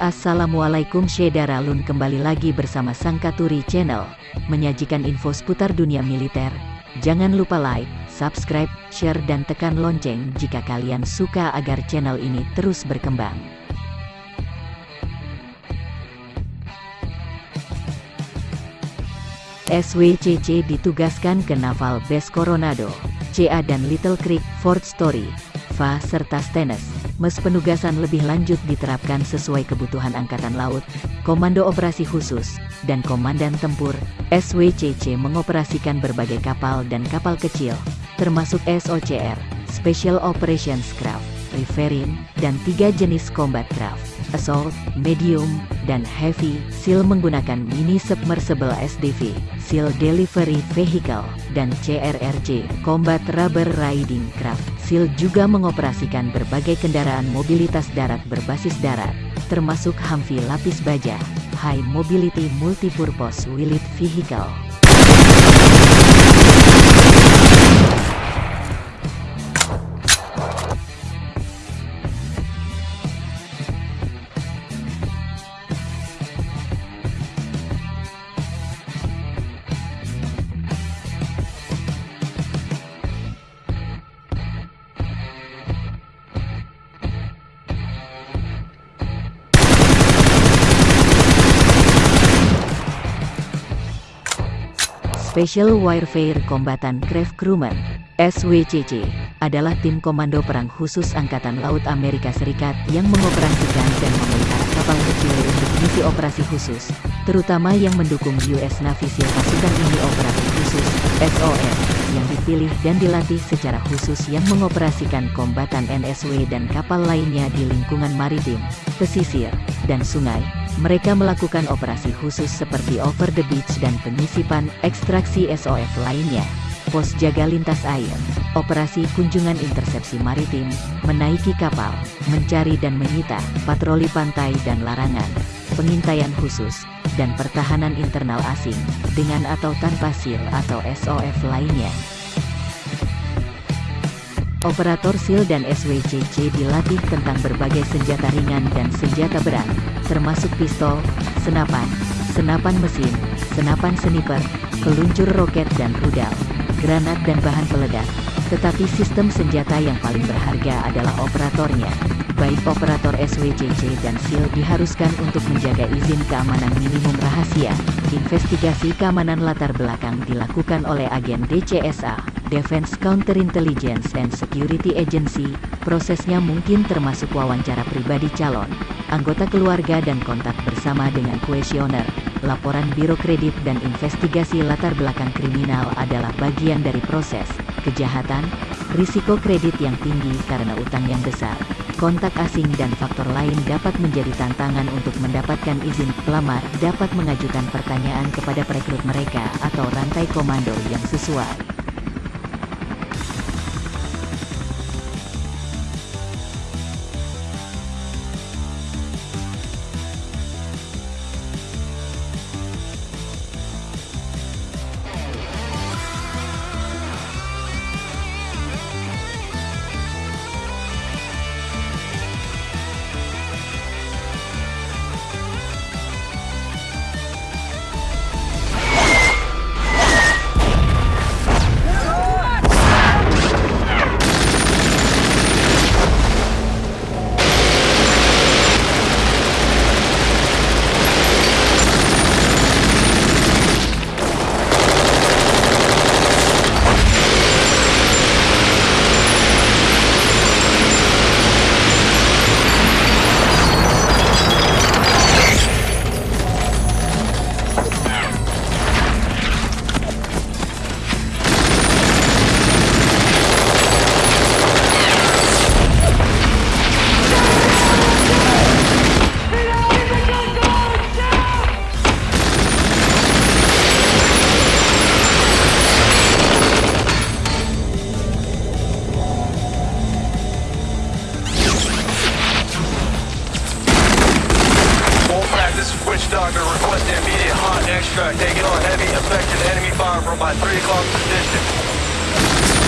Assalamualaikum Lun kembali lagi bersama Sangkaturi Channel, menyajikan info seputar dunia militer. Jangan lupa like, subscribe, share dan tekan lonceng jika kalian suka agar channel ini terus berkembang. SWCC ditugaskan ke Naval Base Coronado, CA dan Little Creek, Fort Story, FA serta Stennis. MES penugasan lebih lanjut diterapkan sesuai kebutuhan Angkatan Laut, Komando Operasi Khusus, dan Komandan Tempur, SWCC mengoperasikan berbagai kapal dan kapal kecil, termasuk SOCR, Special Operations Craft, Riverine, dan tiga jenis combat craft, Assault, Medium, dan Heavy, SEAL menggunakan Mini Submersible SDV, SEAL Delivery Vehicle, dan CRRC, Combat Rubber Riding Craft. SEAL juga mengoperasikan berbagai kendaraan mobilitas darat berbasis darat, termasuk Humvee lapis baja, High Mobility Multipurpose Wheeled Vehicle. Special Warfare Combatant Craft Crewman SWCC, adalah tim komando perang khusus Angkatan Laut Amerika Serikat yang mengoperasikan dan memelihara kapal kecil untuk misi operasi khusus, terutama yang mendukung US Navy SEAL pasukan ini operasi khusus, SOR, yang dipilih dan dilatih secara khusus yang mengoperasikan kombatan NSW dan kapal lainnya di lingkungan maritim, pesisir, dan sungai, mereka melakukan operasi khusus seperti over the beach dan penyisipan, ekstraksi SOF lainnya. Pos jaga lintas air, operasi kunjungan intersepsi maritim, menaiki kapal, mencari dan menyita, patroli pantai dan larangan, pengintaian khusus, dan pertahanan internal asing, dengan atau tanpa SIL atau SOF lainnya. Operator SIL dan SWCC dilatih tentang berbagai senjata ringan dan senjata berat, termasuk pistol, senapan, senapan mesin, senapan sniper, peluncur roket dan rudal, granat dan bahan peledak. Tetapi sistem senjata yang paling berharga adalah operatornya. Baik operator SWCC dan SIL diharuskan untuk menjaga izin keamanan minimum rahasia. Investigasi keamanan latar belakang dilakukan oleh agen DCSA. Defense Counterintelligence and Security Agency, prosesnya mungkin termasuk wawancara pribadi calon, anggota keluarga dan kontak bersama dengan kuesioner, laporan biro kredit dan investigasi latar belakang kriminal adalah bagian dari proses, kejahatan, risiko kredit yang tinggi karena utang yang besar, kontak asing dan faktor lain dapat menjadi tantangan untuk mendapatkan izin. Pelamar dapat mengajukan pertanyaan kepada perekrut mereka atau rantai komando yang sesuai. Extract taking on heavy, effective enemy fire from my 3 o'clock position.